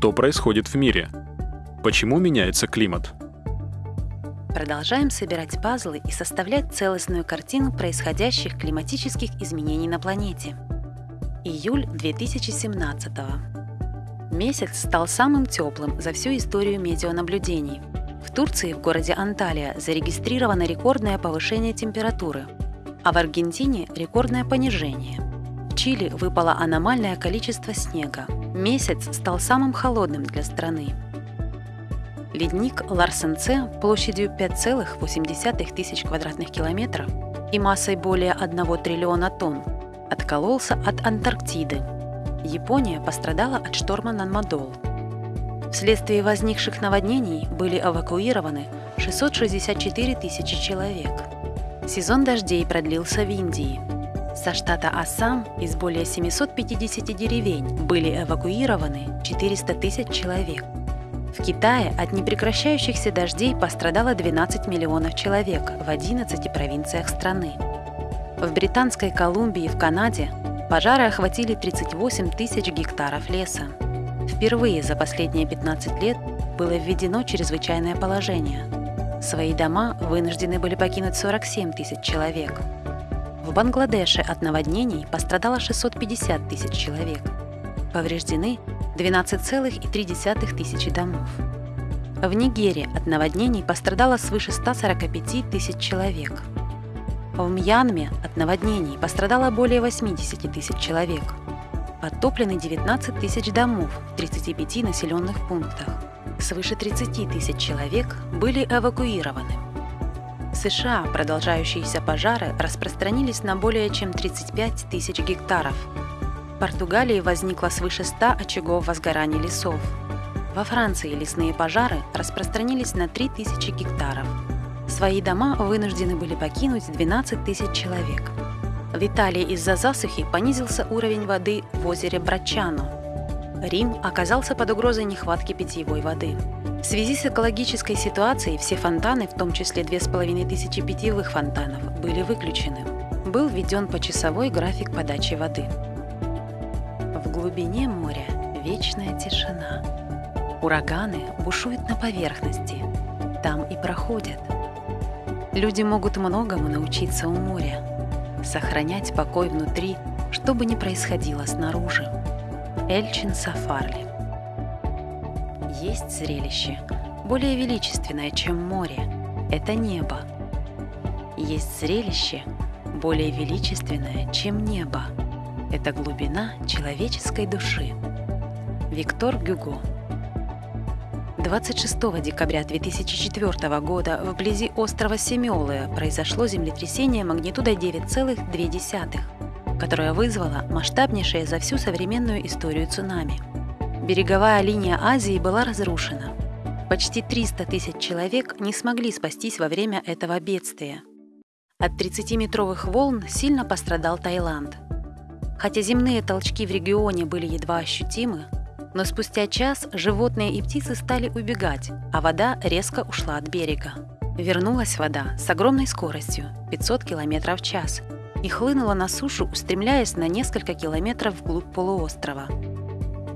Что происходит в мире? Почему меняется климат? Продолжаем собирать пазлы и составлять целостную картину происходящих климатических изменений на планете. Июль 2017 Месяц стал самым теплым за всю историю метеонаблюдений. В Турции, в городе Анталия, зарегистрировано рекордное повышение температуры, а в Аргентине – рекордное понижение. В Чили выпало аномальное количество снега. Месяц стал самым холодным для страны. Ледник Ларсенце площадью 5,8 тысяч квадратных километров и массой более 1 триллиона тонн откололся от Антарктиды. Япония пострадала от шторма Нанмадол. Вследствие возникших наводнений были эвакуированы 664 тысячи человек. Сезон дождей продлился в Индии. Со штата Ассам из более 750 деревень были эвакуированы 400 тысяч человек – в Китае от непрекращающихся дождей пострадало 12 миллионов человек в 11 провинциях страны. В Британской Колумбии в Канаде пожары охватили 38 тысяч гектаров леса. Впервые за последние 15 лет было введено чрезвычайное положение. Свои дома вынуждены были покинуть 47 тысяч человек. В Бангладеше от наводнений пострадало 650 тысяч человек. Повреждены 12,3 тысячи домов. В Нигерии от наводнений пострадало свыше 145 тысяч человек. В Мьянме от наводнений пострадало более 80 тысяч человек. Подтоплены 19 тысяч домов в 35 населенных пунктах. Свыше 30 тысяч человек были эвакуированы. В США продолжающиеся пожары распространились на более чем 35 тысяч гектаров, Португалии возникло свыше 100 очагов возгорания лесов. Во Франции лесные пожары распространились на 3000 гектаров. Свои дома вынуждены были покинуть 12 тысяч человек. В Италии из-за засухи понизился уровень воды в озере Брачано. Рим оказался под угрозой нехватки питьевой воды. В связи с экологической ситуацией все фонтаны, в том числе 2500 питьевых фонтанов, были выключены. Был введен почасовой график подачи воды глубине моря вечная тишина. Ураганы бушуют на поверхности, там и проходят. Люди могут многому научиться у моря, сохранять покой внутри, что бы ни происходило снаружи. Эльчин Сафарли Есть зрелище, более величественное, чем море. Это небо. Есть зрелище, более величественное, чем небо это глубина человеческой души. Виктор Гюго 26 декабря 2004 года вблизи острова Семиолы произошло землетрясение магнитудой 9,2, которое вызвало масштабнейшее за всю современную историю цунами. Береговая линия Азии была разрушена. Почти 300 тысяч человек не смогли спастись во время этого бедствия. От 30-метровых волн сильно пострадал Таиланд – Хотя земные толчки в регионе были едва ощутимы, но спустя час животные и птицы стали убегать, а вода резко ушла от берега. Вернулась вода с огромной скоростью – 500 км в час – и хлынула на сушу, устремляясь на несколько километров вглубь полуострова.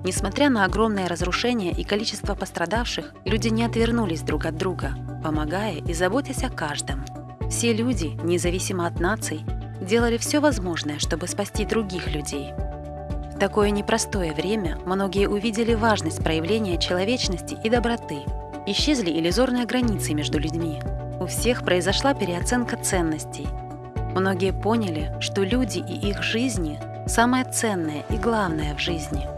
Несмотря на огромное разрушение и количество пострадавших, люди не отвернулись друг от друга, помогая и заботясь о каждом. Все люди, независимо от наций, делали все возможное, чтобы спасти других людей. В такое непростое время многие увидели важность проявления человечности и доброты. Исчезли иллюзорные границы между людьми. У всех произошла переоценка ценностей. Многие поняли, что люди и их жизни – самое ценное и главное в жизни.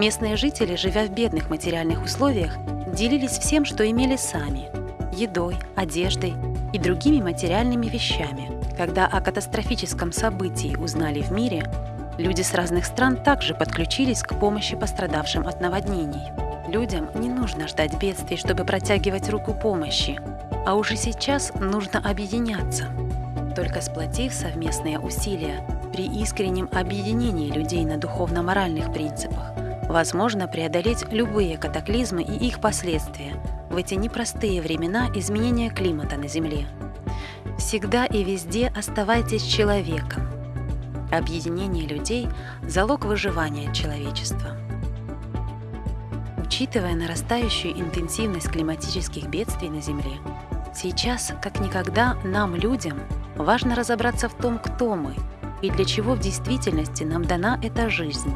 Местные жители, живя в бедных материальных условиях, делились всем, что имели сами – едой, одеждой и другими материальными вещами – когда о катастрофическом событии узнали в мире, люди с разных стран также подключились к помощи пострадавшим от наводнений. Людям не нужно ждать бедствий, чтобы протягивать руку помощи, а уже сейчас нужно объединяться. Только сплотив совместные усилия при искреннем объединении людей на духовно-моральных принципах, возможно преодолеть любые катаклизмы и их последствия в эти непростые времена изменения климата на Земле. Всегда и везде оставайтесь человеком. Объединение людей – залог выживания человечества. Учитывая нарастающую интенсивность климатических бедствий на Земле, сейчас, как никогда, нам, людям, важно разобраться в том, кто мы и для чего в действительности нам дана эта жизнь.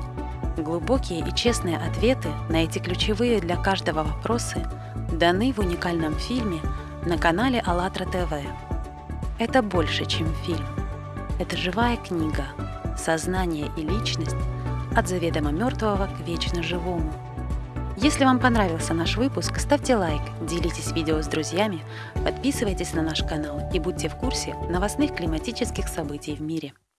Глубокие и честные ответы на эти ключевые для каждого вопросы даны в уникальном фильме на канале АЛЛАТРА ТВ. Это больше, чем фильм. Это живая книга «Сознание и личность. От заведомо мертвого к вечно живому». Если вам понравился наш выпуск, ставьте лайк, делитесь видео с друзьями, подписывайтесь на наш канал и будьте в курсе новостных климатических событий в мире.